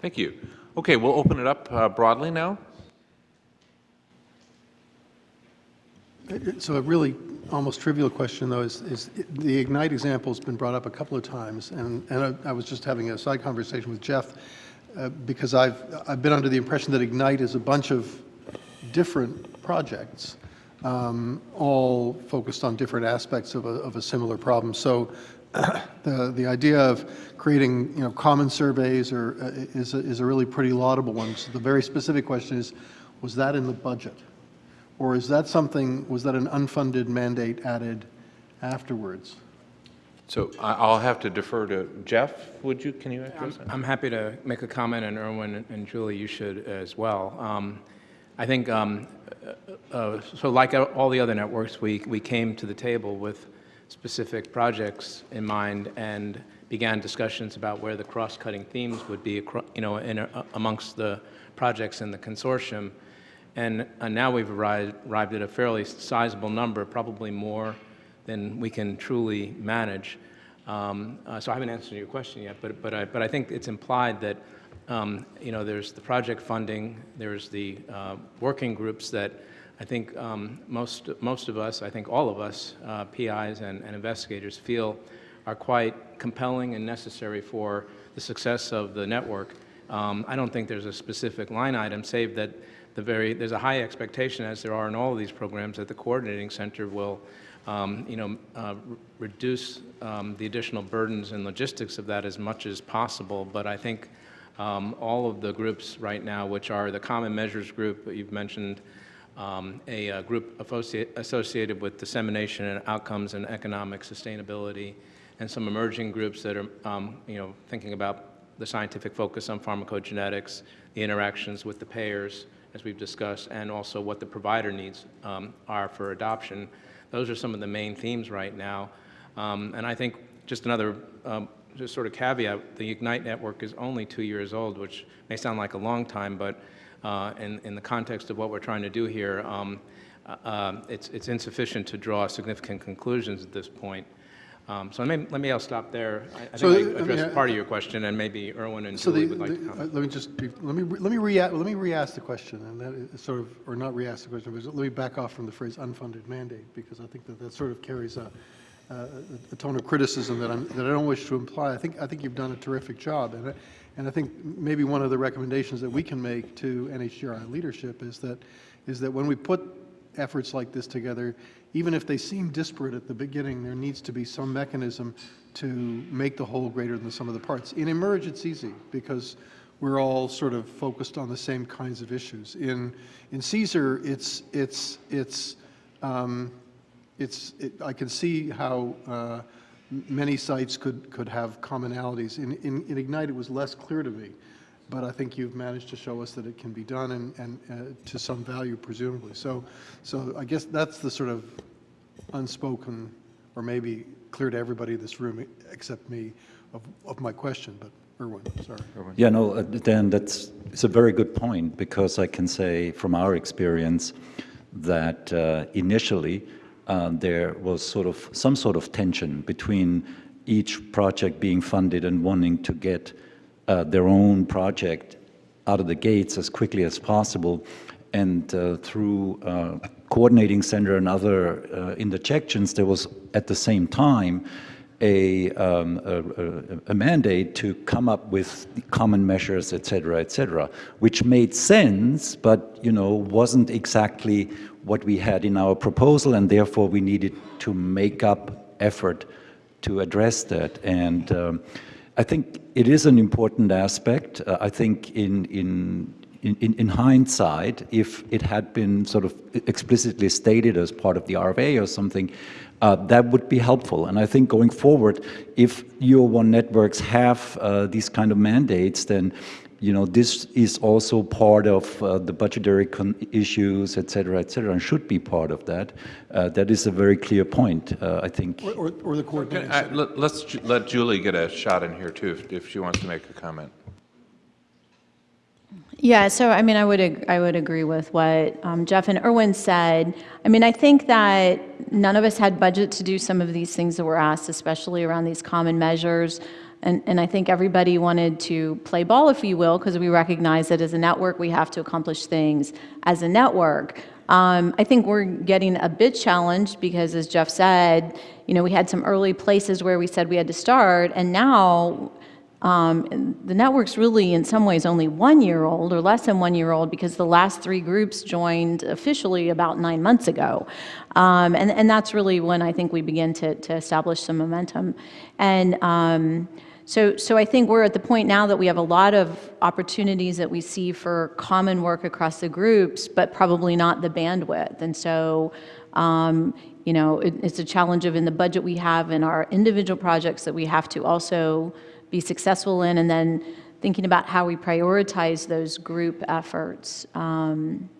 Thank you. Okay, we'll open it up uh, broadly now. So a really almost trivial question, though, is, is the Ignite example has been brought up a couple of times, and, and I, I was just having a side conversation with Jeff, uh, because I've, I've been under the impression that Ignite is a bunch of different projects, um, all focused on different aspects of a, of a similar problem. So the, the idea of creating, you know, common surveys or, uh, is, a, is a really pretty laudable one. So the very specific question is, was that in the budget? Or is that something, was that an unfunded mandate added afterwards? So I- I'll have to defer to Jeff. Would you, can you address that? I'm happy to make a comment, and Erwin and Julie, you should as well. Um, I think, um, uh, uh, so like all the other networks, we, we came to the table with specific projects in mind and began discussions about where the cross-cutting themes would be, you know, in, uh, amongst the projects in the consortium. And uh, now we've arrived, arrived at a fairly sizable number, probably more than we can truly manage. Um, uh, so I haven't answered your question yet, but, but, I, but I think it's implied that um, you know, there's the project funding, there's the uh, working groups that I think um, most, most of us, I think all of us, uh, PIs and, and, investigators feel are quite compelling and necessary for the success of the network. Um, I don't think there's a specific line item, save that the very, there's a high expectation, as there are in all of these programs, that the coordinating center will um, you know, uh, reduce um, the additional burdens and logistics of that as much as possible. But I think um, all of the groups right now, which are the Common Measures Group, that you've mentioned, um, a, a, group associated with dissemination and outcomes and economic sustainability, and some emerging groups that are, um, you know, thinking about the scientific focus on pharmacogenetics, the interactions with the payers, as we've discussed, and also what the provider needs um, are for adoption. Those are some of the main themes right now. Um, and I think just another um, just sort of caveat, the Ignite network is only two years old, which may sound like a long time, but uh, in, in the context of what we're trying to do here, um, uh, uh, it's, it's insufficient to draw significant conclusions at this point. Um, so let me, let me, I'll stop there. I, I so think I addressed mean, part of your question, and maybe Erwin and so Julie the, would like the, to comment. let me just, be, let me, let me re let me re-ask the question, and that is sort of, or not re-ask the question, but let me back off from the phrase unfunded mandate, because I think that that sort of carries a, uh, a tone of criticism that, I'm, that I don't wish to imply. I think, I think you've done a terrific job. And I, and I think maybe one of the recommendations that we can make to NHGRI leadership is that, is that when we put efforts like this together, even if they seem disparate at the beginning, there needs to be some mechanism to make the whole greater than the sum of the parts. In eMERGE, it's easy because we're all sort of focused on the same kinds of issues. In, in CSER, it's, it's, it's, um, it's, it, I can see how uh, many sites could, could have commonalities. In, in, in, Ignite, it was less clear to me, but I think you've managed to show us that it can be done and, and uh, to some value, presumably. So, so I guess that's the sort of unspoken, or maybe clear to everybody in this room except me, of, of my question, but Erwin, sorry. Erwin. Yeah, no, uh, Dan, that's it's a very good point because I can say from our experience that uh, initially there was sort of some sort of tension between each project being funded and wanting to get uh, their own project out of the gates as quickly as possible. And uh, through uh, coordinating center and other uh, interjections, there was at the same time a, um, a, a, mandate to come up with common measures, et cetera, et cetera, which made sense, but you know wasn't exactly what we had in our proposal, and therefore we needed to make up effort to address that. And um, I think it is an important aspect. Uh, I think in, in, in, in, hindsight, if it had been sort of explicitly stated as part of the RFA or something, uh, that would be helpful. And I think going forward, if U01 networks have uh, these kind of mandates, then you know, this is also part of uh, the budgetary issues, et cetera, et cetera, and should be part of that. Uh, that is a very clear point, uh, I think. Or, or, or the coordinating. I, let, us let Julie get a shot in here too, if, if she wants to make a comment. Yeah, so I mean, I would I would agree with what um, Jeff and Erwin said. I mean, I think that none of us had budget to do some of these things that were asked, especially around these common measures. And, and I think everybody wanted to play ball, if you will, because we recognize that as a network, we have to accomplish things as a network. Um, I think we're getting a bit challenged because, as Jeff said, you know, we had some early places where we said we had to start, and now um, the network's really, in some ways, only one year old or less than one year old because the last three groups joined officially about nine months ago. Um, and, and that's really when I think we begin to, to establish some momentum. And um, so, so I think we're at the point now that we have a lot of opportunities that we see for common work across the groups, but probably not the bandwidth. And so, um, you know, it, it's a challenge of in the budget we have in our individual projects that we have to also be successful in, and then thinking about how we prioritize those group efforts. Um,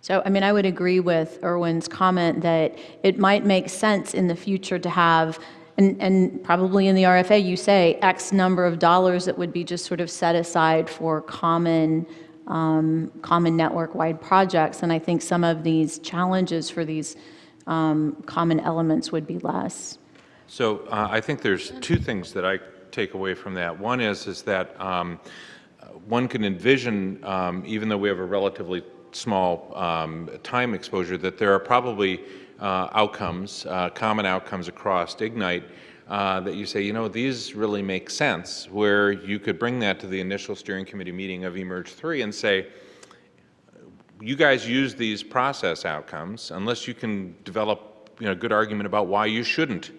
so, I mean, I would agree with Erwin's comment that it might make sense in the future to have, and, and probably in the RFA, you say X number of dollars that would be just sort of set aside for common, um, common network-wide projects. And I think some of these challenges for these um, common elements would be less. So uh, I think there's two things that I take away from that. One is, is that um, one can envision, um, even though we have a relatively small um, time exposure, that there are probably outcomes, uh, common outcomes across Ignite uh, that you say, you know, these really make sense, where you could bring that to the initial steering committee meeting of eMERGE 3 and say, you guys use these process outcomes, unless you can develop, you know, a good argument about why you shouldn't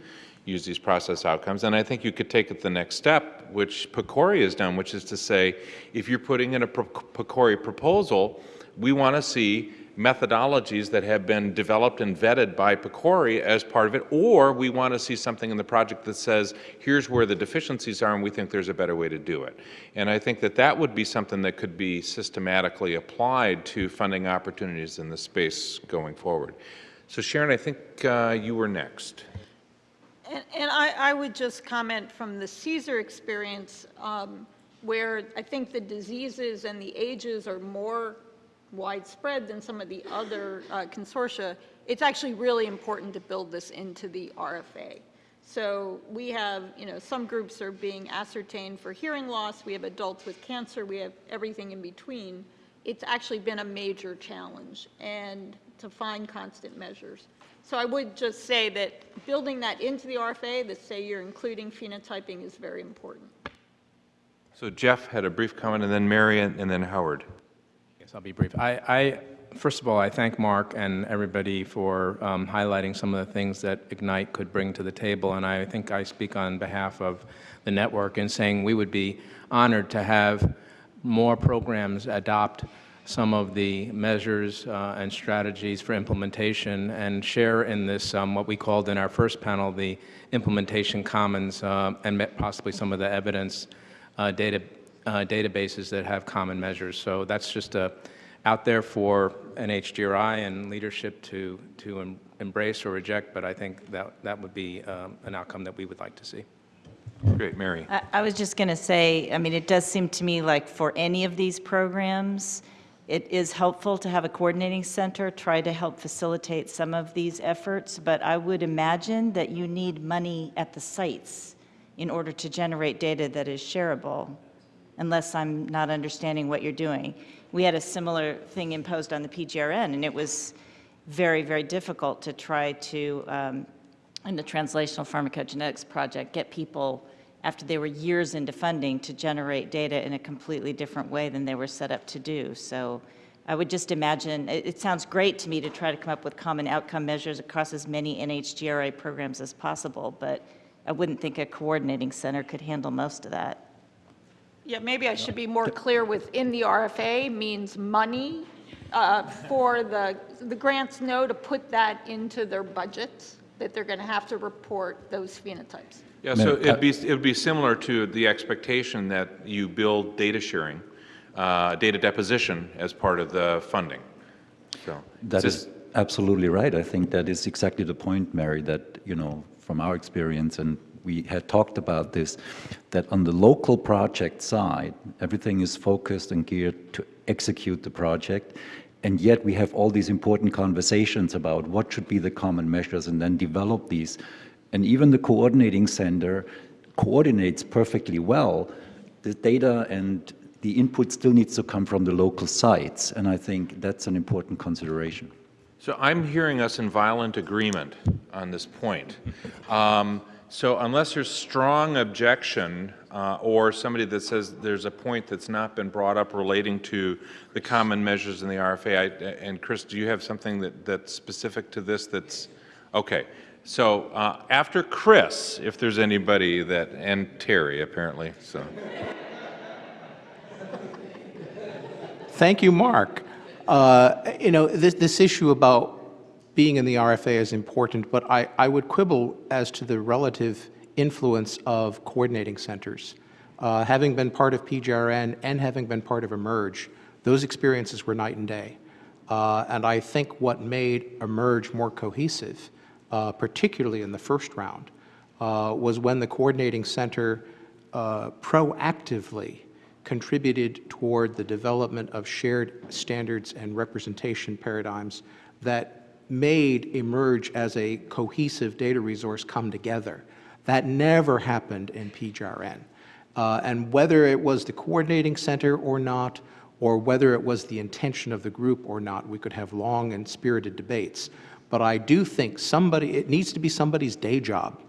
use these process outcomes. And I think you could take it the next step, which PCORI has done, which is to say, if you're putting in a PCORI proposal, we want to see methodologies that have been developed and vetted by PCORI as part of it, or we want to see something in the project that says, here's where the deficiencies are and we think there's a better way to do it. And I think that that would be something that could be systematically applied to funding opportunities in the space going forward. So Sharon, I think uh, you were next. And, and I, I would just comment from the CSER experience, um, where I think the diseases and the ages are more widespread than some of the other uh, consortia, it's actually really important to build this into the RFA. So we have, you know, some groups are being ascertained for hearing loss, we have adults with cancer, we have everything in between. It's actually been a major challenge and to find constant measures. So I would just say that building that into the RFA, that say you're including phenotyping is very important. So Jeff had a brief comment, and then Mary, and and then Howard. Yes, I'll be brief. I, I, first of all, I thank Mark and everybody for um, highlighting some of the things that Ignite could bring to the table, and I think I speak on behalf of the network in saying we would be honored to have more programs adopt some of the measures uh, and strategies for implementation and share in this, um, what we called in our first panel, the implementation commons uh, and possibly some of the evidence uh, data, uh, databases that have common measures. So that's just uh, out there for NHGRI and leadership to, to em embrace or reject, but I think that, that would be um, an outcome that we would like to see. Great, Mary. I, I was just going to say, I mean, it does seem to me like for any of these programs, it is helpful to have a coordinating center try to help facilitate some of these efforts, but I would imagine that you need money at the sites in order to generate data that is shareable, unless I'm not understanding what you're doing. We had a similar thing imposed on the PGRN, and it was very, very difficult to try to, um, in the Translational Pharmacogenetics Project, get people after they were years into funding to generate data in a completely different way than they were set up to do. So I would just imagine, it, it, sounds great to me to try to come up with common outcome measures across as many NHGRI programs as possible, but I wouldn't think a coordinating center could handle most of that. Yeah, maybe I should be more clear within the RFA means money uh, for the, the grants know to put that into their budgets, that they're going to have to report those phenotypes. Yeah, so it'd be, it would be similar to the expectation that you build data sharing, uh, data deposition as part of the funding. So That is absolutely right. I think that is exactly the point, Mary, that, you know, from our experience, and we had talked about this, that on the local project side, everything is focused and geared to execute the project, and yet we have all these important conversations about what should be the common measures and then develop these and even the coordinating center coordinates perfectly well, the data and the input still needs to come from the local sites, and I think that's an important consideration. So I'm hearing us in violent agreement on this point. Um, So unless there's strong objection, uh, or somebody that says there's a point that's not been brought up relating to the common measures in the RFA, I- and Chris, do you have something that, that's specific to this that's, okay. So uh, after Chris, if there's anybody that, and Terry apparently, so. Thank you, Mark. Uh, You know, this, this issue about being in the RFA is important, but I, I would quibble as to the relative influence of coordinating centers. Uh, Having been part of PGRN and having been part of eMERGE, those experiences were night and day. Uh, And I think what made eMERGE more cohesive, uh, particularly in the first round, uh, was when the coordinating center uh, proactively contributed toward the development of shared standards and representation paradigms that made eMERGE as a cohesive data resource come together. That never happened in PGRN. Uh, and whether it was the coordinating center or not, or whether it was the intention of the group or not, we could have long and spirited debates. But I do think somebody, it needs to be somebody's day job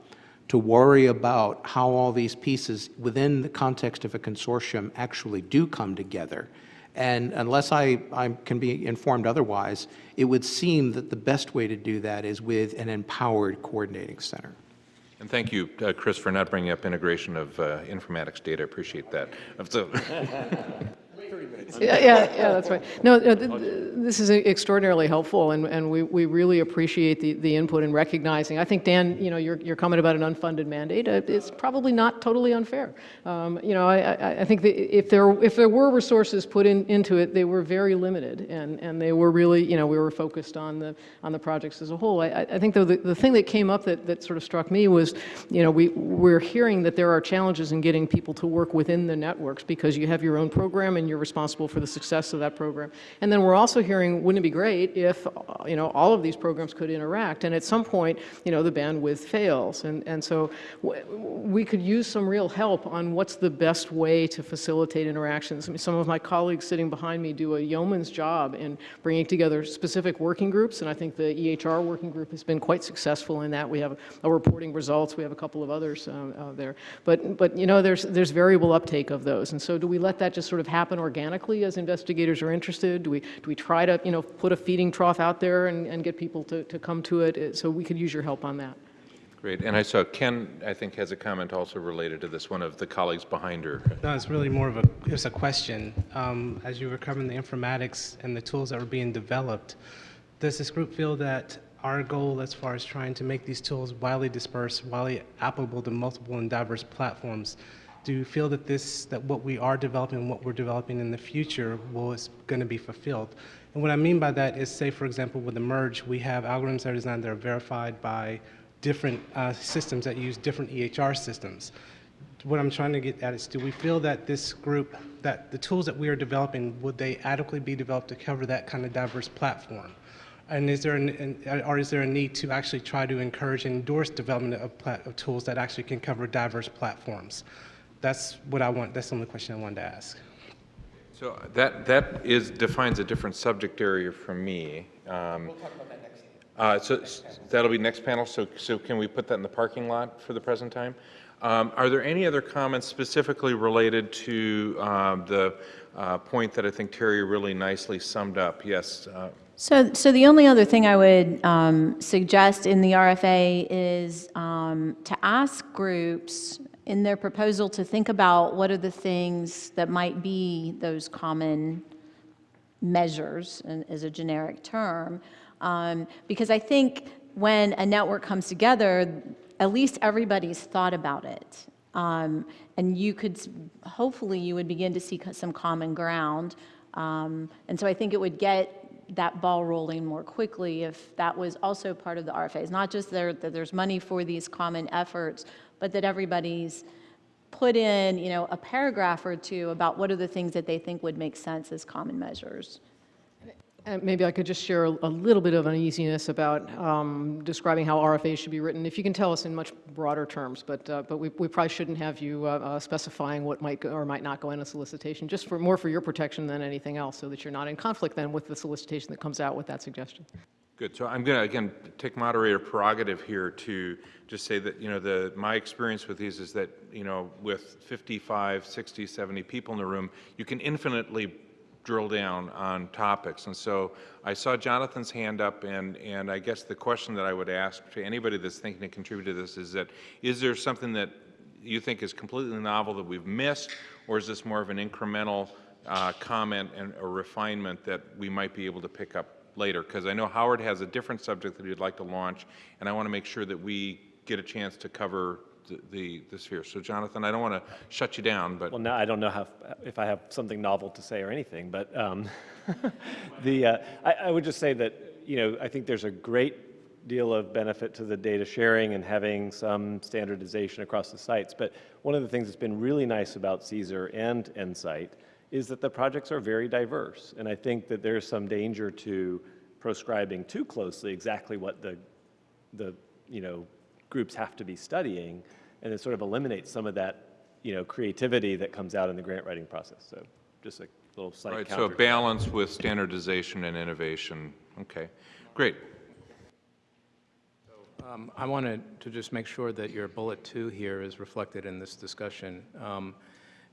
to worry about how all these pieces within the context of a consortium actually do come together. And unless I, I can be informed otherwise, it would seem that the best way to do that is with an empowered coordinating center. And thank you, uh, Chris, for not bringing up integration of uh, informatics data. I appreciate that. So- Yeah, yeah, yeah, that's right. No, no, th- th- this is extraordinarily helpful, and, and we, we really appreciate the, the input and recognizing. I think, Dan, you know, your, your comment about an unfunded mandate uh, is probably not totally unfair. Um, You know, I, I, think if there, if there were resources put in, into it, they were very limited, and, and they were really, you know, we were focused on the, on the projects as a whole. I, I I think, though, the, the thing that came up that, that sort of struck me was, you know, we, we're hearing that there are challenges in getting people to work within the networks because you have your own program and you're responsible for the success of that program. And then we're also hearing, wouldn't it be great if, you know, all of these programs could interact? And at some point, you know, the bandwidth fails. And, and so we could use some real help on what's the best way to facilitate interactions. I mean, some of my colleagues sitting behind me do a yeoman's job in bringing together specific working groups, and I think the EHR working group has been quite successful in that. We have a reporting results. We have a couple of others uh, uh, there. But, but, you know, there's, there's variable uptake of those. And so do we let that just sort of happen organically as investigators are interested? Do we, do we try to, you know, put a feeding trough out there and, and get people to, to come to it? So we could use your help on that. Great. And I saw Ken, I think, has a comment also related to this, one of the colleagues behind her. No, it's really more of a, it's a question. Um, As you were covering the informatics and the tools that were being developed, does this group feel that our goal as far as trying to make these tools widely dispersed, widely applicable to multiple and diverse platforms, do you feel that this, that what we are developing, what we're developing in the future will, is going to be fulfilled? And what I mean by that is, say, for example, with the merge, we have algorithms that are designed that are verified by different uh, systems that use different EHR systems what I'm trying to get at is, do we feel that this group, that the tools that we are developing, would they adequately be developed to cover that kind of diverse platform? And is there, an, or is there a need to actually try to encourage and endorse development of, of tools that actually can cover diverse platforms? That's what I want, that's the only question I wanted to ask. So that, that is, defines a different subject area for me. We'll talk about that next. So s- that'll be next panel, so, so can we put that in the parking lot for the present time? Um, Are there any other comments specifically related to um, the uh, point that I think Terry really nicely summed up? Yes, uh, So, so the only other thing I would um, suggest in the RFA is um, to ask groups in their proposal to think about what are the things that might be those common measures, and as a generic term, um, because I think when a network comes together, at least everybody's thought about it. Um, and you could, hopefully, you would begin to see some common ground. Um, and so I think it would get that ball rolling more quickly if that was also part of the RFA. It's not just there, that there's money for these common efforts, but that everybody's put in, you know, a paragraph or two about what are the things that they think would make sense as common measures. And maybe I could just share a little bit of uneasiness about um, describing how RFAs should be written. If you can tell us in much broader terms, but, uh, but we we probably shouldn't have you uh, uh, specifying what might go or might not go in a solicitation, just for, more for your protection than anything else, so that you're not in conflict then with the solicitation that comes out with that suggestion. Good. So I'm going to, again, take moderator prerogative here to just say that, you know, the, my experience with these is that, you know, with 55, 60, 70 people in the room, you can infinitely drill down on topics. And so I saw Jonathan's hand up, and, and I guess the question that I would ask to anybody that's thinking to contribute to this is that, is there something that you think is completely novel that we've missed, or is this more of an incremental uh, comment and a refinement that we might be able to pick up later? Because I know Howard has a different subject that he'd like to launch, and I want to make sure that we get a chance to cover the, the, the sphere. So Jonathan, I don't want to shut you down, but Well, now I don't know how, if I have something novel to say or anything, but um, the, uh, I, I would just say that, you know, I think there's a great deal of benefit to the data sharing and having some standardization across the sites. But one of the things that's been really nice about CSER and NSIGHT is that the projects are very diverse. And I think that there's some danger to proscribing too closely exactly what the, the, you know, groups have to be studying, and it sort of eliminates some of that, you know, creativity that comes out in the grant writing process. So just a little slight Right, counter. so a balance with standardization and innovation. Okay, great. Um, I wanted to just make sure that your bullet two here is reflected in this discussion, um,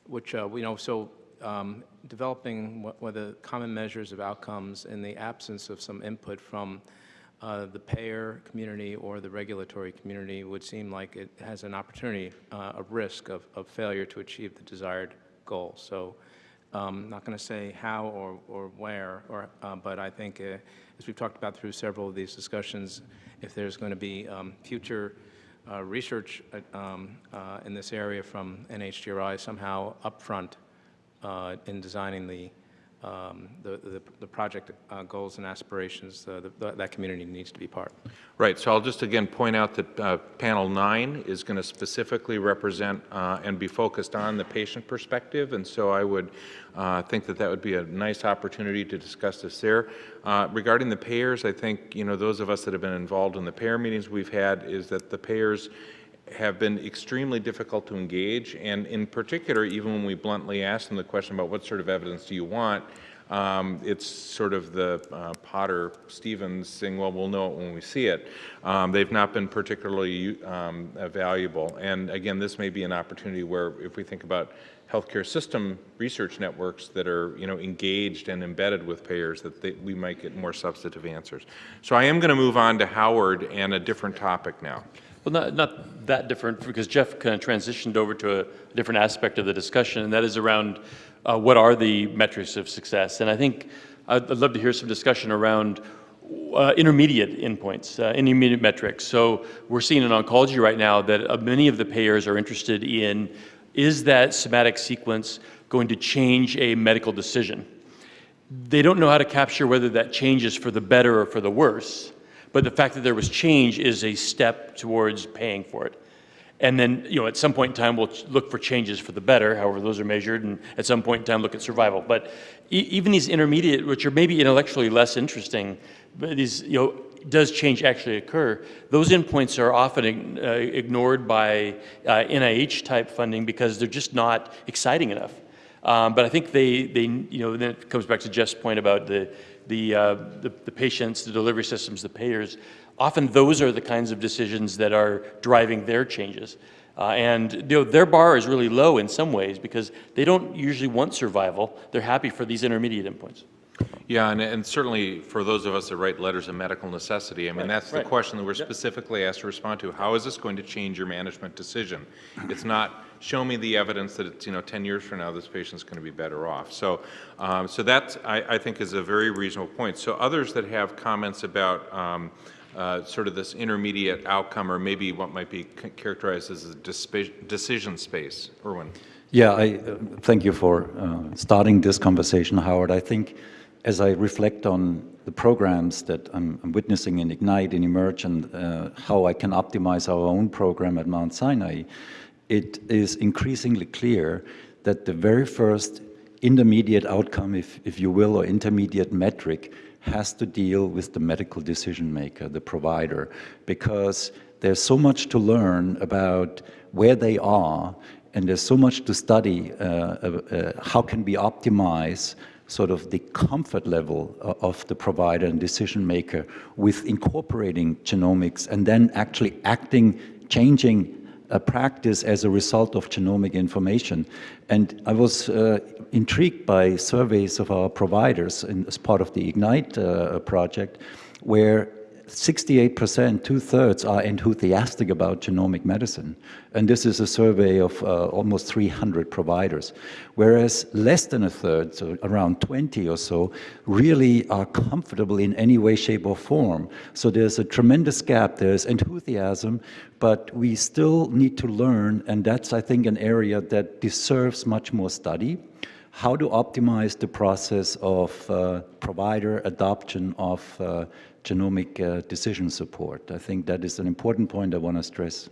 which, uh, you know, so um, developing what the common measures of outcomes in the absence of some input from uh, the payer community or the regulatory community would seem like it has an opportunity, uh, a risk of, of failure to achieve the desired goal. So um, not going to say how or, or where, or, uh, but I think, uh, as we've talked about through several of these discussions, if there's going to be um, future uh, research uh, um, in this area from NHGRI somehow upfront in designing the, um, the, the, the project uh, goals and aspirations, uh, the, that community needs to be part. Right, so I'll just again point out that uh, panel nine is going to specifically represent uh, and be focused on the patient perspective, and so I would uh, think that that would be a nice opportunity to discuss this there. Uh, Regarding the payers, I think, you know, those of us that have been involved in the payer meetings we've had is that the payers have been extremely difficult to engage, and in particular, even when we bluntly ask them the question about what sort of evidence do you want, um, it's sort of the uh, Potter Stewart saying, well, we'll know it when we see it. Um, they've not been particularly um, valuable. And again, this may be an opportunity where if we think about healthcare system research networks that are you know, engaged and embedded with payers, that they, we might get more substantive answers. So I am going to move on to Howard and a different topic now. Well, not, not that different, because Jeff kind of transitioned over to a different aspect of the discussion, and that is around uh, what are the metrics of success. And I think I'd, I'd love to hear some discussion around uh, intermediate endpoints, uh, intermediate metrics. So we're seeing in oncology right now that uh, many of the payers are interested in, is that somatic sequence going to change a medical decision? They don't know how to capture whether that changes for the better or for the worse. But the fact that there was change is a step towards paying for it. And then, you know, at some point in time, we'll look for changes for the better, however those are measured, and at some point in time, look at survival. But e even these intermediate, which are maybe intellectually less interesting, but these, you know, does change actually occur, those endpoints are often uh, ignored by uh, NIH-type funding because they're just not exciting enough. Um, but I think they, they, you know, then it comes back to Jeff's point about the, the, uh, the, the patients, the delivery systems, the payers. Often those are the kinds of decisions that are driving their changes. Uh, and you know, their bar is really low in some ways because they don't usually want survival. They're happy for these intermediate endpoints. Yeah, and, and certainly for those of us that write letters of medical necessity, I mean, that's the right. question that we're specifically asked to respond to. How is this going to change your management decision? It's not, show me the evidence that it's, you know, 10 years from now, this patient's going to be better off. So, um, so that, I, I think, is a very reasonable point. So others that have comments about um, uh, sort of this intermediate outcome, or maybe what might be characterized as a decision space. Erwin. Yeah, I uh, thank you for uh, starting this conversation, Howard. I think as I reflect on the programs that I'm, I'm witnessing in Ignite, and eMERGE, and uh, how I can optimize our own program at Mount Sinai, it is increasingly clear that the very first intermediate outcome, if, if you will, or intermediate metric, has to deal with the medical decision maker, the provider, because there's so much to learn about where they are, and there's so much to study uh, uh, uh, how can we optimize sort of the comfort level of the provider and decision maker with incorporating genomics and then actually acting, changing a practice as a result of genomic information. And I was uh, intrigued by surveys of our providers in, as part of the IGNITE uh, project, where 68%, two-thirds, are enthusiastic about genomic medicine. And this is a survey of uh, almost 300 providers. Whereas less than a third, so around 20 or so, really are comfortable in any way, shape, or form. So there's a tremendous gap. There's enthusiasm, but we still need to learn, and that's, I think, an area that deserves much more study how to optimize the process of uh, provider adoption of uh, genomic uh, decision support. I think that is an important point I want to stress.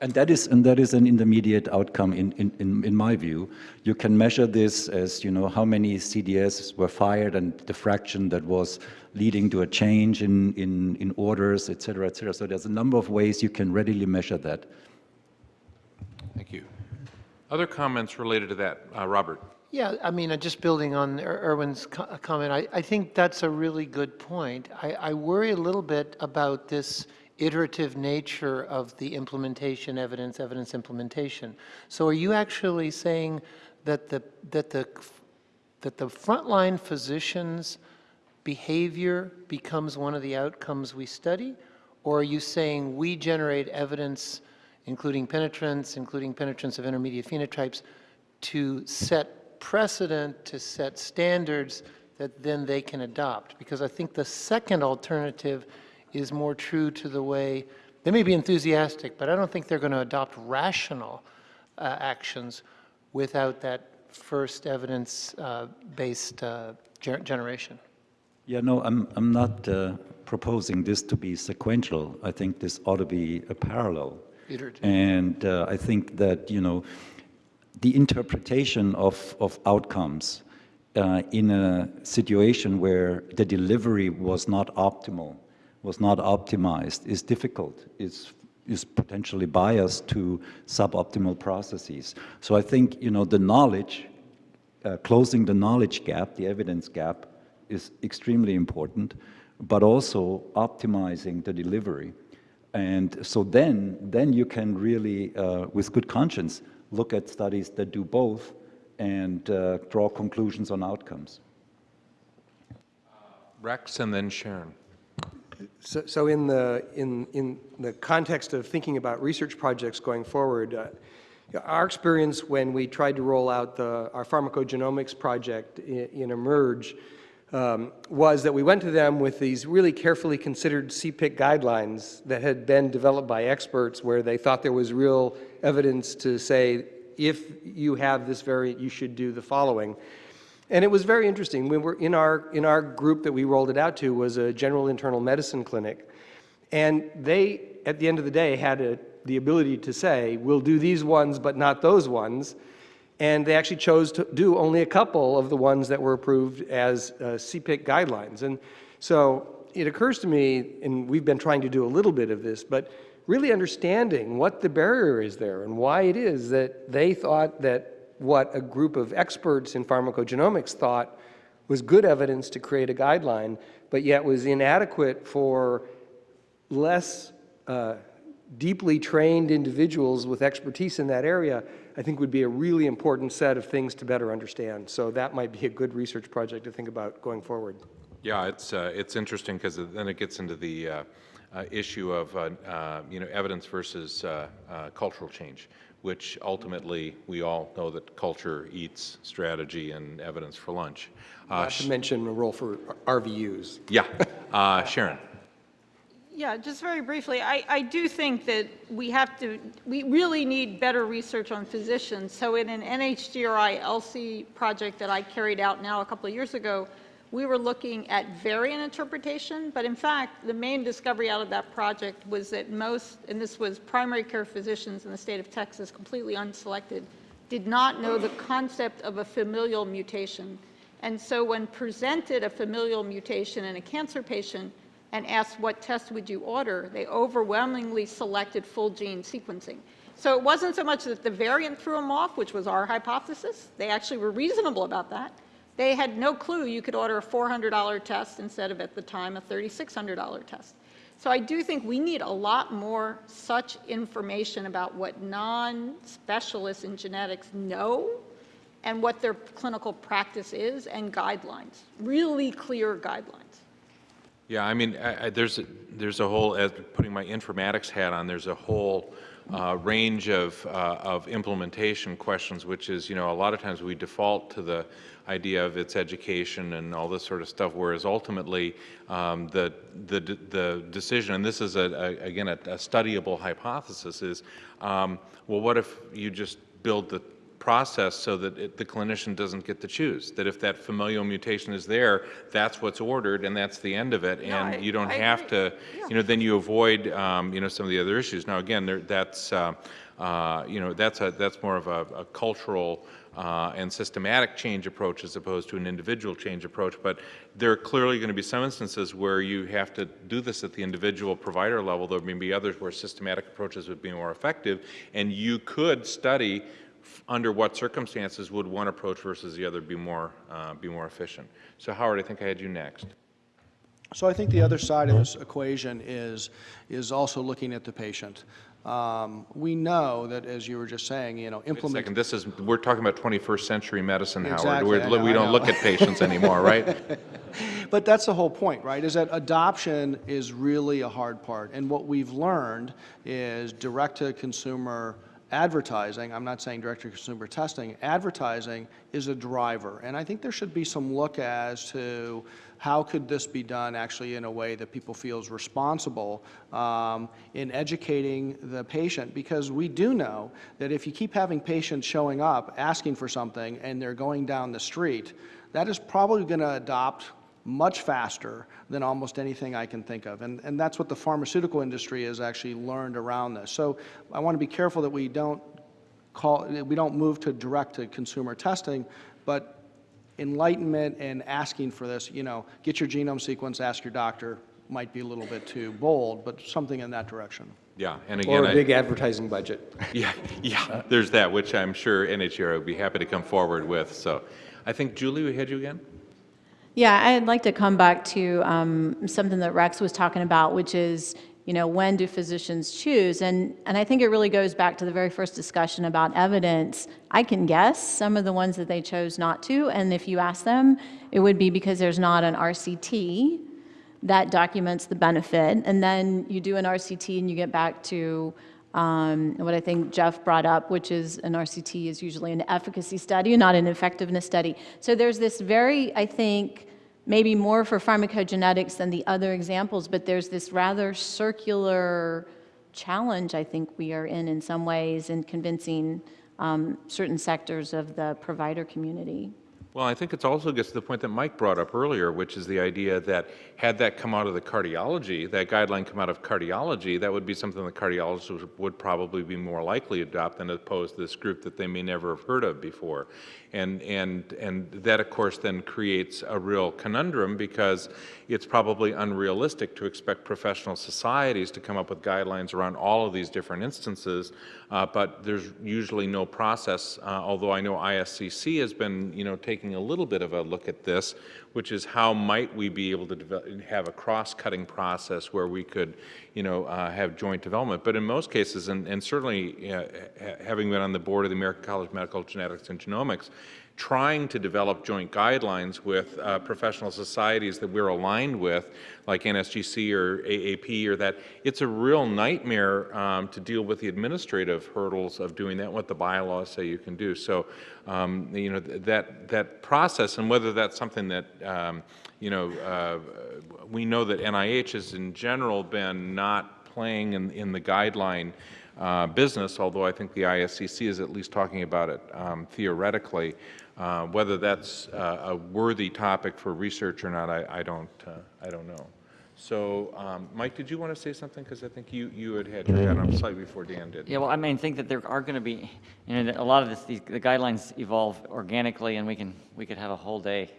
And that is, and that is an intermediate outcome in, in, in, in my view. You can measure this as, you know, how many CDS were fired and the fraction that was leading to a change in, in, in orders, et cetera, et cetera. So there's a number of ways you can readily measure that. Thank you. Other comments related to that? Uh, Robert? Yeah, I mean, uh, just building on Er- Erwin's uh, comment, I, I think that's a really good point. I, I worry a little bit about this iterative nature of the implementation, evidence, evidence implementation. So are you actually saying that the, that the, that the frontline physician's behavior becomes one of the outcomes we study? Or are you saying we generate evidence, including penetrance, including penetrance of intermediate phenotypes, to set precedent, to set standards that then they can adopt? Because I think the second alternative is more true to the way, they may be enthusiastic, but I don't think they're going to adopt rational uh, actions without that first evidence-based uh, ger- generation. Yeah, no, I'm, I'm not uh, proposing this to be sequential. I think this ought to be a parallel. Iterative. And uh, I think that, you know, the interpretation of, of outcomes uh, in a situation where the delivery was not optimal, was not optimized, is difficult, is, is potentially biased to suboptimal processes. So I think, you know, the knowledge, uh, closing the knowledge gap, the evidence gap, is extremely important, but also optimizing the delivery. And so then, then you can really, uh, with good conscience, look at studies that do both and uh, draw conclusions on outcomes. Rex and then Sharon. So, so in the in in the context of thinking about research projects going forward, uh, our experience when we tried to roll out the our pharmacogenomics project in, in eMERGE um, was that we went to them with these really carefully considered CPIC guidelines that had been developed by experts, where they thought there was real evidence to say if you have this variant, you should do the following. And it was very interesting. We were in our in our group that we rolled it out to was a general internal medicine clinic, and they at the end of the day had a, the ability to say, "We'll do these ones, but not those ones." And they actually chose to do only a couple of the ones that were approved as uh, CPIC guidelines. And so it occurs to me, and we've been trying to do a little bit of this, but really understanding what the barrier is there and why it is that they thought that what a group of experts in pharmacogenomics thought was good evidence to create a guideline, but yet was inadequate for less uh, deeply trained individuals with expertise in that area, I think would be a really important set of things to better understand. So that might be a good research project to think about going forward. Yeah, it's, uh, it's interesting because then it gets into the uh, issue of, uh, uh, you know, evidence versus uh, uh, cultural change, which ultimately we all know that culture eats strategy and evidence for lunch. Uh, Not to mention a role for RVUs. Yeah, uh, Sharon. Yeah, just very briefly, I, I do think that we have to, we really need better research on physicians. So in an NHGRI ELSI project that I carried out now a couple of years ago, we were looking at variant interpretation, but in fact, the main discovery out of that project was that most, and this was primary care physicians in the state of Texas, completely unselected, did not know the concept of a familial mutation. And so when presented a familial mutation in a cancer patient and asked what test would you order, they overwhelmingly selected full gene sequencing. So it wasn't so much that the variant threw them off, which was our hypothesis. They actually were reasonable about that. They had no clue you could order a $400 test instead of, at the time, a $3,600 test. So I do think we need a lot more such information about what non-specialists in genetics know and what their clinical practice is and guidelines, really clear guidelines. Yeah, I mean, I, I, there's, a- there's a whole, as putting my informatics hat on, there's a whole uh, range of, uh, of implementation questions, which is, you know, a lot of times we default to the idea of its education and all this sort of stuff, whereas ultimately um, the, the, the decision, and this is, a, a- again, a, a studyable hypothesis, is, um, well, what if you just build the process so that it, the clinician doesn't get to choose. That if that familial mutation is there, that's what's ordered and that's the end of it. No, I- and you don't I have agree. to, you know, then you avoid, um, you know, some of the other issues. Now, again, there, that's, uh, uh, you know, that's a, that's more of a, a cultural uh, and systematic change approach as opposed to an individual change approach. But there are clearly going to be some instances where you have to do this at the individual provider level. There may be others where systematic approaches would be more effective. And you could study under what circumstances would one approach versus the other be more, uh, be more efficient. So Howard, I think I had you next. So I think the other side of this equation is, is also looking at the patient. Um, We know that, as you were just saying, you know, Wait a second, this is, we're talking about 21st century medicine, Howard. Exactly, We're- know, We don't look at patients anymore, right? But that's the whole point, right, is that adoption is really a hard part. And what we've learned is direct-to-consumer advertising, I'm not saying direct-to-consumer testing, advertising is a driver. And I think there should be some look as to how could this be done actually in a way that people feel is responsible um, in educating the patient? Because we do know that if you keep having patients showing up, asking for something, and they're going down the street, that is probably going to adopt much faster than almost anything I can think of. And, and that's what the pharmaceutical industry has actually learned around this. So I want to be careful that we don't call, we don't move to direct-to-consumer testing, but enlightenment and asking for this, you know, get your genome sequence, ask your doctor, might be a little bit too bold, but something in that direction. Yeah, and again. Or a I- big advertising budget. Yeah, yeah, there's that, which I'm sure NHGRI would be happy to come forward with, so. I think, Julie, we had you again? Yeah, I'd like to come back to um, something that Rex was talking about, which is, you know, when do physicians choose? And, and I think it really goes back to the very first discussion about evidence. I can guess some of the ones that they chose not to, and if you ask them, it would be because there's not an RCT that documents the benefit. And then you do an RCT and you get back to um, what I think Jeff brought up, which is an RCT is usually an efficacy study, not an effectiveness study. So there's this very, I think, maybe more for pharmacogenetics than the other examples, but there's this rather circular challenge I think we are in in some ways in convincing um, certain sectors of the provider community. Well, I think it also gets to the point that Mike brought up earlier, which is the idea that had that come out of the cardiology, that guideline come out of cardiology, that would be something the cardiologists would- probably be more likely to adopt than opposed to this group that they may never have heard of before. And, and, and that, of course, then creates a real conundrum because it's probably unrealistic to expect professional societies to come up with guidelines around all of these different instances, uh, but there's usually no process, uh, although I know ISCC has been, you know, taking a little bit of a look at this, which is how might we be able to have a cross-cutting process where we could, you know, uh, have joint development. But in most cases, and, and certainly uh, ha- having been on the board of the American College of Medical Genetics and Genomics, trying to develop joint guidelines with uh, professional societies that we're aligned with, like NSGC or AAP or that, it's a real nightmare um, to deal with the administrative hurdles of doing that, what the bylaws say you can do. So, um, you know, th- that, that process, and whether that's something that, um, you know, uh, we know that NIH has in general been not playing in, in the guideline uh, business, although I think the ISCC is at least talking about it um, theoretically. Uh, Whether that's uh, a worthy topic for research or not, I, I don't, uh, I don't know. So, um, Mike, did you want to say something? Because I think you, you had had your hand up slightly before Dan did. Yeah, well, I mean, think that there are going to be, you know, a lot of this, these, the guidelines evolve organically, and we can, we could have a whole day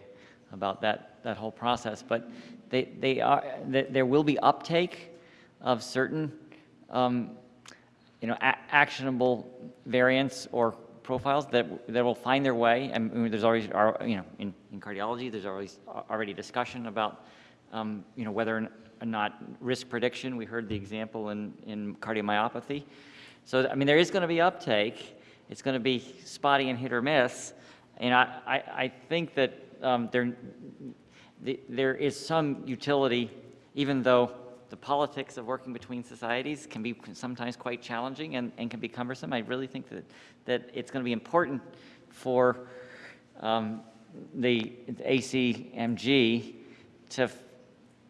about that, that whole process. But they, they are, th- there will be uptake of certain, um, you know, a- actionable variants or profiles that, that will find their way. And there's always, you know, in, in cardiology, there's always already discussion about, um, you know, whether or not risk prediction. We heard the example in, in cardiomyopathy. So, I mean, there is going to be uptake. It's going to be spotty and hit or miss. And I, I, I think that um, there, the- there is some utility, even though the politics of working between societies can be sometimes quite challenging and, and can be cumbersome. I really think that, that it's going to be important for um, the ACMG to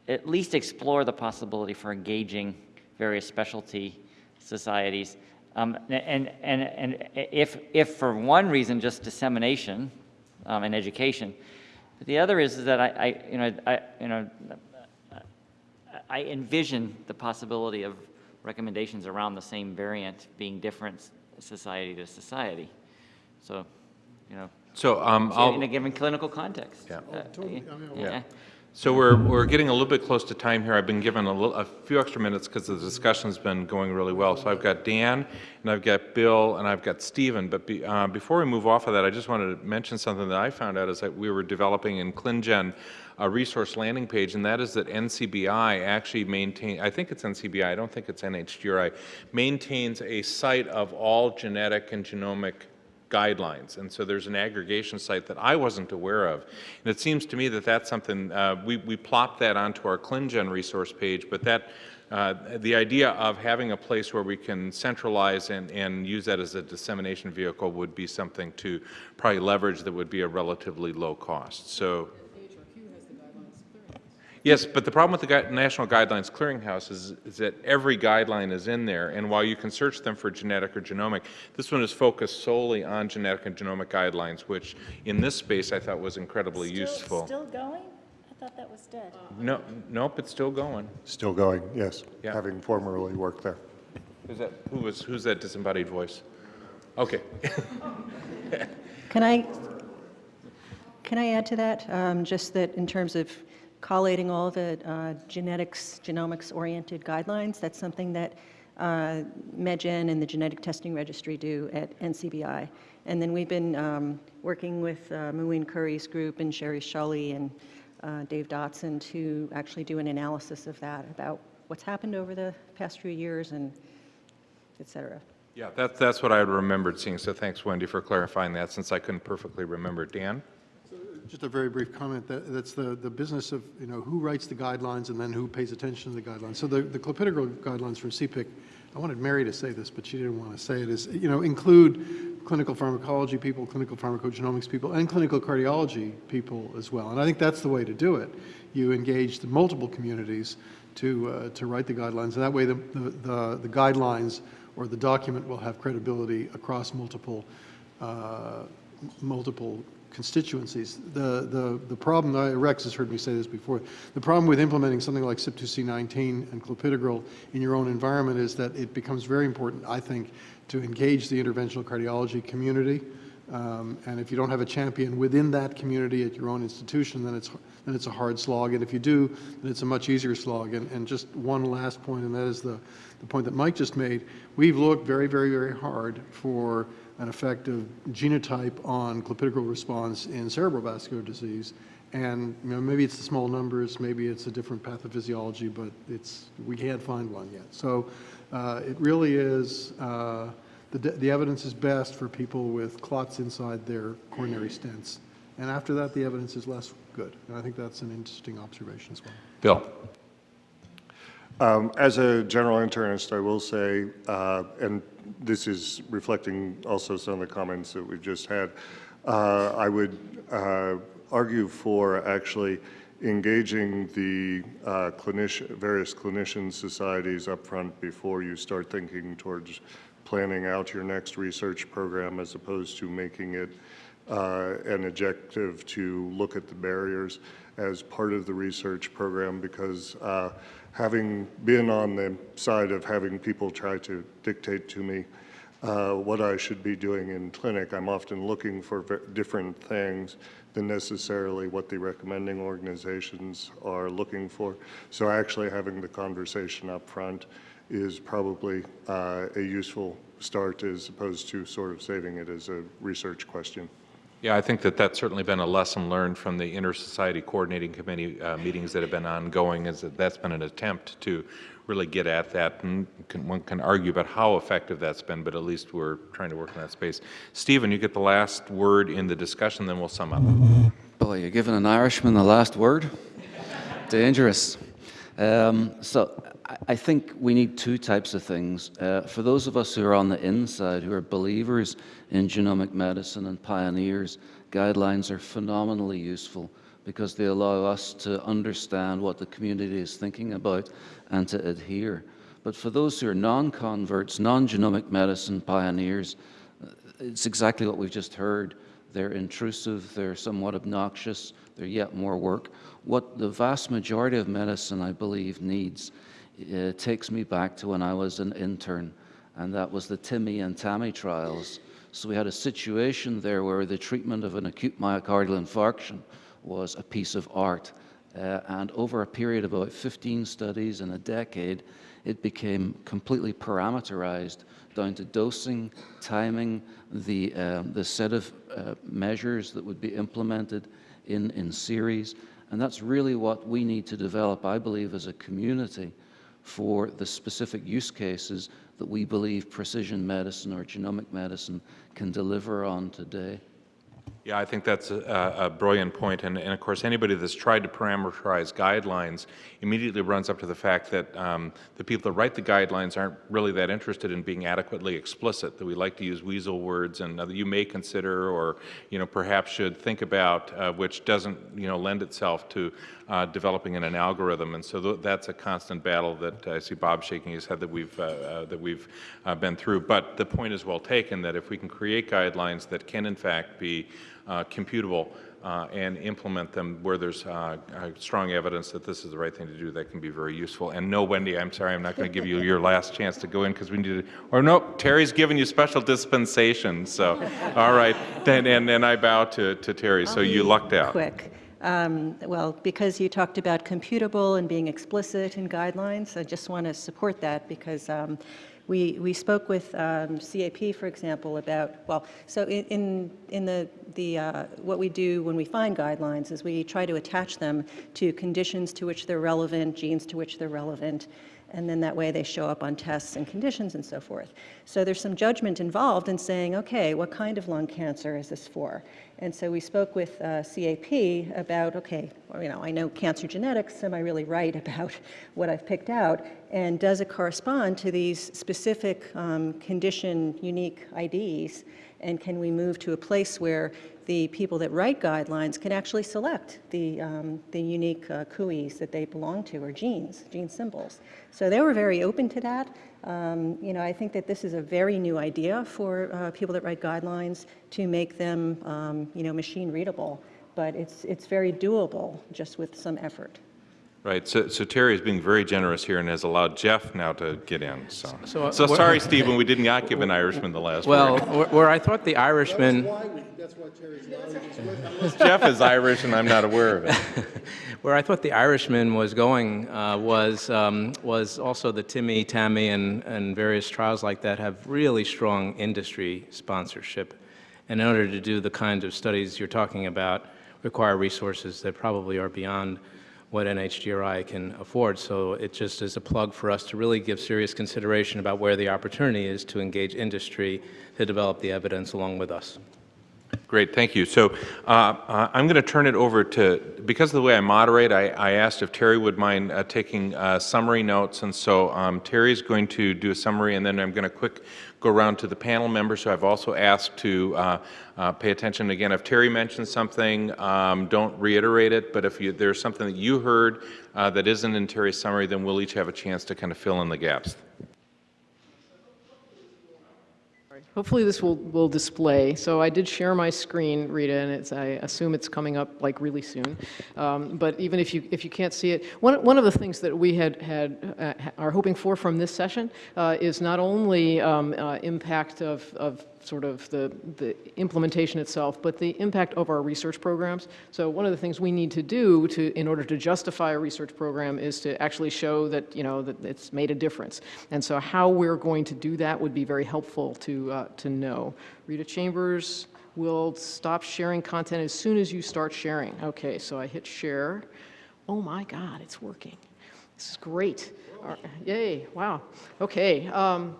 at least explore the possibility for engaging various specialty societies. Um, and, and, and if, if for one reason, just dissemination um, and education, but the other is, is that I, I, you know, I, you know, I envision the possibility of recommendations around the same variant being different society to society. So, you know, So, um, so I'll- in a given clinical context. Yeah. uh, Yeah. yeah. So we're, we're getting a little bit close to time here. I've been given a little, a few extra minutes because the discussion's been going really well. So I've got Dan, and I've got Bill, and I've got Stephen. But be, uh, before we move off of that, I just wanted to mention something that I found out is that we were developing in ClinGen a resource landing page, and that is that NCBI actually maintains, I think it's NCBI, I don't think it's NHGRI, maintains a site of all genetic and genomic guidelines. And so there's an aggregation site that I wasn't aware of. And it seems to me that that's something, uh, we, we plopped that onto our ClinGen resource page, but that, uh, the idea of having a place where we can centralize and, and use that as a dissemination vehicle would be something to probably leverage that would be a relatively low cost. So Yes, but the problem with the National Guidelines Clearinghouse is, is that every guideline is in there, and while you can search them for genetic or genomic, this one is focused solely on genetic and genomic guidelines, which in this space I thought was incredibly useful. Still going? I thought that was dead. No, nope, it's still going. Still going, yes, Yeah. having formerly worked there. Who's that, who was, who's that disembodied voice? Okay. Can I, can I add to that? Um, Just that in terms of collating all the uh, genetics, genomics-oriented guidelines, that's something that uh, MedGen and the Genetic Testing Registry do at NCBI. And then we've been um, working with uh, Muin Khoury's group and Sheri Schully and uh, Dave Dotson to actually do an analysis of that, about what's happened over the past few years and et cetera. Yeah, that, that's what I remembered seeing, so thanks, Wendy, for clarifying that, since I couldn't perfectly remember. Dan? Just a very brief comment, that, that's the, the business of, you know, who writes the guidelines and then who pays attention to the guidelines. So the, the clopidogrel guidelines from CPIC, I wanted Mary to say this, but she didn't want to say it, is, you know, include clinical pharmacology people, clinical pharmacogenomics people, and clinical cardiology people as well. And I think that's the way to do it. You engage the multiple communities to, uh, to write the guidelines, and that way the, the, the the guidelines or the document will have credibility across multiple, uh, multiple constituencies. The, the, the problem, Rex has heard me say this before, the problem with implementing something like CYP2C19 and clopidogrel in your own environment is that it becomes very important, I think, to engage the interventional cardiology community. Um, and if you don't have a champion within that community at your own institution, then it's, then it's a hard slog. And if you do, then it's a much easier slog. And, and just one last point, and that is the, the point that Mike just made. We've looked very, very, very hard for an effect of genotype on clopidogrel response in cerebral vascular disease. And you know, maybe it's the small numbers, maybe it's a different pathophysiology, but it's, we can't find one yet. So uh, it really is, uh, the, the evidence is best for people with clots inside their coronary stents. And after that, the evidence is less good. And I think that's an interesting observation as well. Bill? Um, As a general internist, I will say, uh, and this is reflecting also some of the comments that we've just had, uh, I would uh, argue for actually engaging the uh, clinician, various clinician societies up front before you start thinking towards planning out your next research program as opposed to making it uh, an objective to look at the barriers as part of the research program because uh, having been on the side of having people try to dictate to me uh, what I should be doing in clinic. I'm often looking for different things than necessarily what the recommending organizations are looking for. So actually having the conversation up front is probably uh, a useful start as opposed to sort of saving it as a research question. Yeah, I think that that's certainly been a lesson learned from the Inter-Society Coordinating Committee uh, meetings that have been ongoing, is that that's been an attempt to really get at that, and can, one can argue about how effective that's been, but at least we're trying to work in that space. Stephen, you get the last word in the discussion, then we'll sum up. Boy, you're giving an Irishman the last word? Dangerous. Um, so I- think we need two types of things. Uh, for those of us who are on the inside, who are believers in genomic medicine and pioneers, guidelines are phenomenally useful because they allow us to understand what the community is thinking about and to adhere. But for those who are non-converts, non-genomic medicine pioneers, uh, it's exactly what we've just heard. They're intrusive, they're somewhat obnoxious, they're yet more work. What the vast majority of medicine, I believe, needs uh, takes me back to when I was an intern, and that was the TIMI and TAMI trials. So we had a situation there where the treatment of an acute myocardial infarction was a piece of art. Uh, and over a period of about 15 studies in a decade, it became completely parameterized down to dosing, timing, the, um, the set of uh, measures that would be implemented in, in series. And that's really what we need to develop, I believe, as a community for the specific use cases that we believe precision medicine or genomic medicine can deliver on today. Yeah, I think that's a, a brilliant point. And, and of course, anybody that's tried to parameterize guidelines immediately runs up to the fact that um, the people that write the guidelines aren't really that interested in being adequately explicit, that we like to use weasel words and uh, that you may consider or, you know, perhaps should think about, uh, which doesn't, you know, lend itself to uh, developing in an algorithm. And so th that's a constant battle that I see Bob shaking his head that we've, uh, uh, that we've uh, been through. But the point is well taken that if we can create guidelines that can, in fact, be uh, computable uh, and implement them where there's uh, uh, strong evidence that this is the right thing to do, that can be very useful. And no, Wendy, I'm sorry, I'm not going to give you your last chance to go in because we need to, or no, Terry's giving you special dispensation. So, all right, then, and, and I bow to, to Terry, so you lucked out. Quick. Um, Well, because you talked about computable and being explicit in guidelines, I just want to support that because um, we, we spoke with um, CAP, for example, about, well, so in, in, the, the, uh, what we do when we find guidelines is we try to attach them to conditions to which they're relevant, genes to which they're relevant, and then that way they show up on tests and conditions and so forth. So there's some judgment involved in saying, okay, what kind of lung cancer is this for? And so we spoke with uh, CAP about, okay, well, you know, I know cancer genetics, am I really right about what I've picked out? And does it correspond to these specific um, condition unique IDs? And can we move to a place where the people that write guidelines can actually select the, um, the unique uh, that they belong to, or genes, gene symbols. So they were very open to that. Um, you know, I think that this is a very new idea for uh, people that write guidelines to make them, um, you know, machine readable. But it's, it's very doable just with some effort. Right, so, so Terry is being very generous here and has allowed Jeff now to get in, so. So, So what- sorry, Stephen, we did not give an Irishman the last Well, word. where- where I thought the Irishman, That's why we, that's why Terry's not. Jeff is Irish and I'm not aware of it. where I thought the Irishman was going uh, was, um, was also the TIMI, TAMI, and, and various trials like that have really strong industry sponsorship. And in order to do the kinds of studies you're talking about, require resources that probably are beyond what NHGRI can afford. So it just is a plug for us to really give serious consideration about where the opportunity is to engage industry to develop the evidence along with us. Great, thank you. So uh, uh, I'm going to turn it over to, because of the way I moderate, I, I asked if Terry would mind uh, taking uh, summary notes, and so um, Terry's going to do a summary, and then I'm going to quick go around to the panel members who I've also asked to uh, uh, pay attention. Again, if Terry mentions something, um, don't reiterate it, but if you, there's something that you heard uh, that isn't in Terry's summary, then we'll each have a chance to kind of fill in the gaps. Hopefully this will, will display. So I did share my screen, Rita, and I assume it's coming up like really soon. Um, but even if you, if you can't see it, one, one of the things that we had, had uh, are hoping for from this session uh, is not only um, uh, impact of, of sort of the, the implementation itself, but the impact of our research programs. So one of the things we need to do to, in order to justify a research program is to actually show that, you know, that it's made a difference. And so how we're going to do that would be very helpful to, uh, to know. Rita Chambers will stop sharing content as soon as you start sharing. Okay, so I hit share. Oh my God, it's working. This is great. Right, Yay, wow. Okay. Um,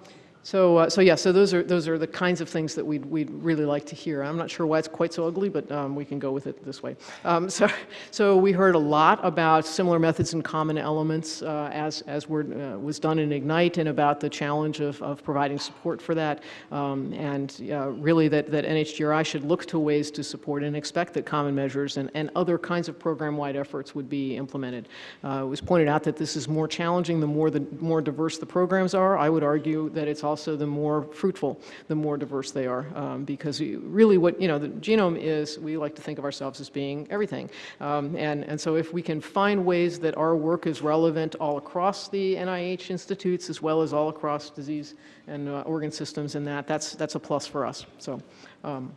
so, uh, so yeah, so those are, those are the kinds of things that we'd, we'd really like to hear. I'm not sure why it's quite so ugly, but um, we can go with it this way. Um, so, so we heard a lot about similar methods and common elements uh, as, as were, uh, was done in IGNITE and about the challenge of, of providing support for that. Um, and uh, really that, that NHGRI should look to ways to support and expect that common measures and, and other kinds of program-wide efforts would be implemented. Uh, it was pointed out that this is more challenging the more, the more diverse the programs are. I would argue that it's also the more fruitful, the more diverse they are. Um, because you- really what, you know, the genome is, we like to think of ourselves as being everything. Um, and, and so if we can find ways that our work is relevant all across the NIH institutes as well as all across disease and uh, organ systems and that, that's, that's a plus for us. So. Um,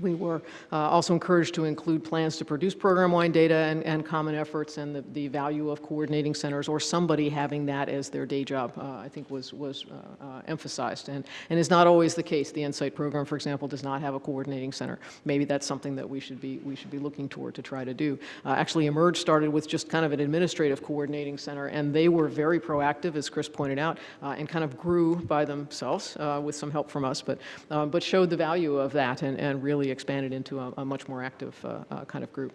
we were uh, also encouraged to include plans to produce program-wide data and, and common efforts and the, the value of coordinating centers or somebody having that as their day job, uh, I think was, was uh, uh, emphasized. And, and is not always the case. The NSIGHT program, for example, does not have a coordinating center. Maybe that's something that we should be, we should be looking toward to try to do. Uh, actually, eMERGE started with just kind of an administrative coordinating center, and they were very proactive, as Chris pointed out, uh, and kind of grew by themselves with some help from us, but, but showed the value of that and, and really expanded into a, a much more active uh, uh, kind of group.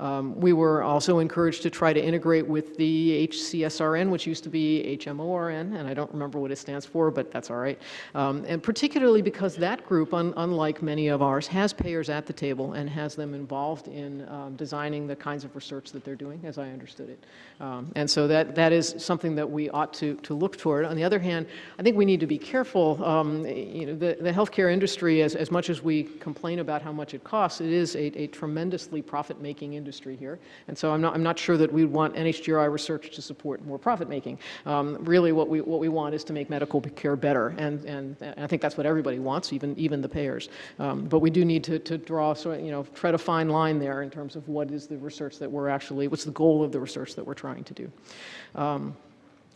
Um, we were also encouraged to try to integrate with the HCSRN, which used to be HMORN, and I don't remember what it stands for, but that's all right. Um, and particularly because that group, un unlike many of ours, has payers at the table and has them involved in um, designing the kinds of research that they're doing, as I understood it. Um, and so that, that is something that we ought to, to look toward. On the other hand, I think we need to be careful. Um, you know, the, the healthcare industry, as, as much as we complain about how much it costs, it is a, a tremendously profit-making industry here. And so I'm not, I'm not sure that we want NHGRI research to support more profit-making. Um, really, what we, what we want is to make medical care better. And, and I think that's what everybody wants, even, even the payers. Um, but we do need to, to draw, sort of, you know, tread a fine line there in terms of what is the research that we're actually, what's the goal of the research that we're trying to do. Um,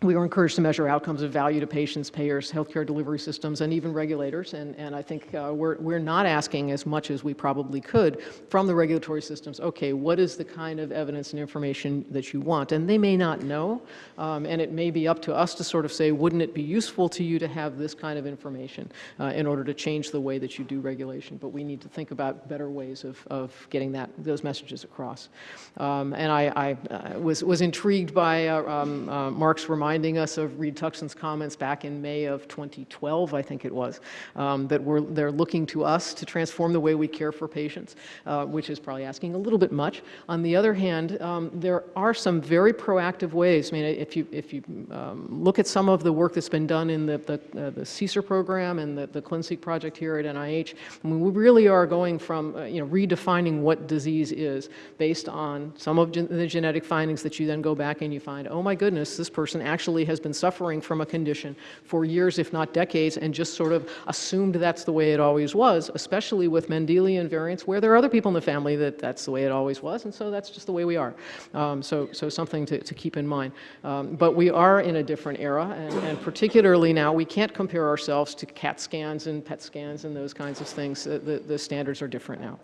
we were encouraged to measure outcomes of value to patients, payers, healthcare delivery systems, and even regulators. And, and I think uh, we're, we're not asking as much as we probably could from the regulatory systems, okay, what is the kind of evidence and information that you want? And they may not know, um, and it may be up to us to sort of say, wouldn't it be useful to you to have this kind of information uh, in order to change the way that you do regulation? But we need to think about better ways of, of getting that, those messages across. Um, and I, I uh, was, was intrigued by uh, um, uh, Mark's reminding us of Reed Tuckson's comments back in May of 2012, I think it was, um, that we're, they're looking to us to transform the way we care for patients, uh, which is probably asking a little bit much. On the other hand, um, there are some very proactive ways. I mean, if you, if you um, look at some of the work that's been done in the, the, uh, the CSER program and the, the ClinSeq project here at NIH, I mean, we really are going from, uh, you know, redefining what disease is based on some of gen the genetic findings that you then go back and you find, oh my goodness, this person actually has been suffering from a condition for years, if not decades, and just sort of assumed that's the way it always was, especially with Mendelian variants, where there are other people in the family that that's the way it always was, and so that's just the way we are. Um, so, so something to, to keep in mind. Um, but we are in a different era, and, and particularly now, we can't compare ourselves to CAT scans and PET scans and those kinds of things. The, the, the standards are different now.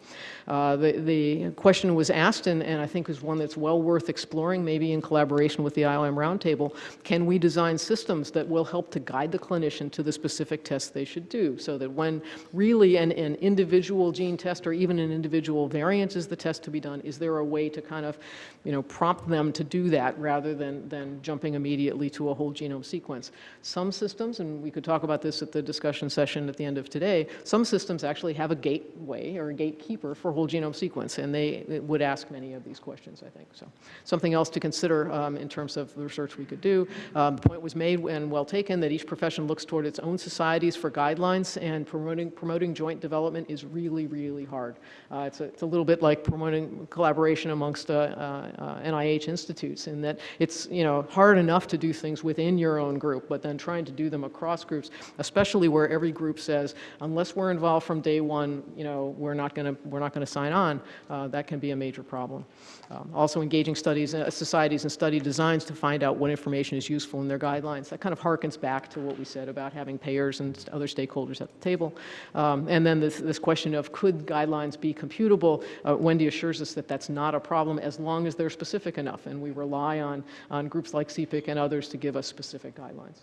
Uh, the, the question was asked, and, and I think is one that's well worth exploring, maybe in collaboration with the IOM Roundtable, can we design systems that will help to guide the clinician to the specific tests they should do so that when really an, an individual gene test or even an individual variant is the test to be done, is there a way to kind of, you know, prompt them to do that rather than, than jumping immediately to a whole genome sequence? Some systems, and we could talk about this at the discussion session at the end of today, some systems actually have a gateway or a gatekeeper for whole genome sequence, and they would ask many of these questions, I think. So something else to consider um, in terms of the research we could do. Um, The point was made and well taken that each profession looks toward its own societies for guidelines, and promoting, promoting joint development is really, really hard. Uh, It's a, it's a little bit like promoting collaboration amongst uh, uh, NIH institutes in that it's, you know, hard enough to do things within your own group, but then trying to do them across groups, especially where every group says, unless we're involved from day one, you know, we're not going to, we're not going to sign on, uh, that can be a major problem. Um, Also engaging studies, uh, societies and study designs to find out what information is useful in their guidelines. That kind of harkens back to what we said about having payers and other stakeholders at the table. Um, And then this, this question of could guidelines be computable? Uh, Wendy assures us that that's not a problem as long as they're specific enough, and we rely on, on groups like CPIC and others to give us specific guidelines.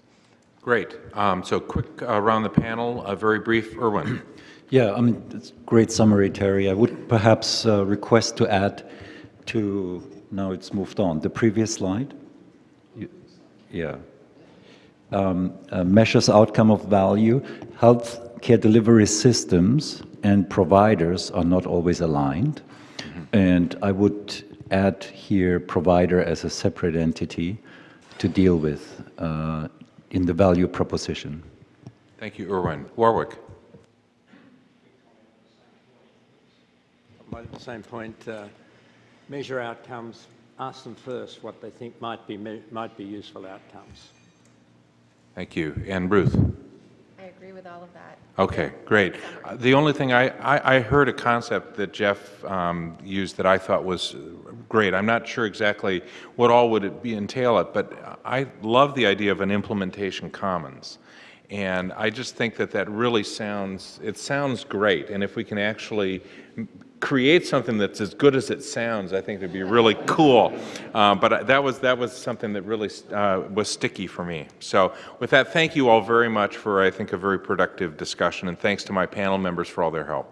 Great. Um, So quick uh, around the panel, a very brief, Erwin. Yeah, I mean, it's great summary, Terry. I would perhaps uh, request to add to, now it's moved on, the previous slide? You- Yeah. Um, uh, Measures outcome of value. Health care delivery systems and providers are not always aligned. And I would add here provider as a separate entity to deal with uh, in the value proposition. Thank you, Erwin. Warwick. At the same point, uh, measure outcomes, ask them first what they think might be, might be useful outcomes. Thank you. And Ruth? I agree with all of that. Okay, great. Uh, The only thing, I, I, I heard a concept that Jeff um, used that I thought was great. I'm not sure exactly what all would it be entail it, but I love the idea of an implementation commons. And I just think that that really sounds, it sounds great. And if we can actually m- create something that's as good as it sounds, I think it'd be really cool. Uh, but that was, that was something that really uh, was sticky for me. So with that, thank you all very much for, I think, a very productive discussion. And thanks to my panel members for all their help.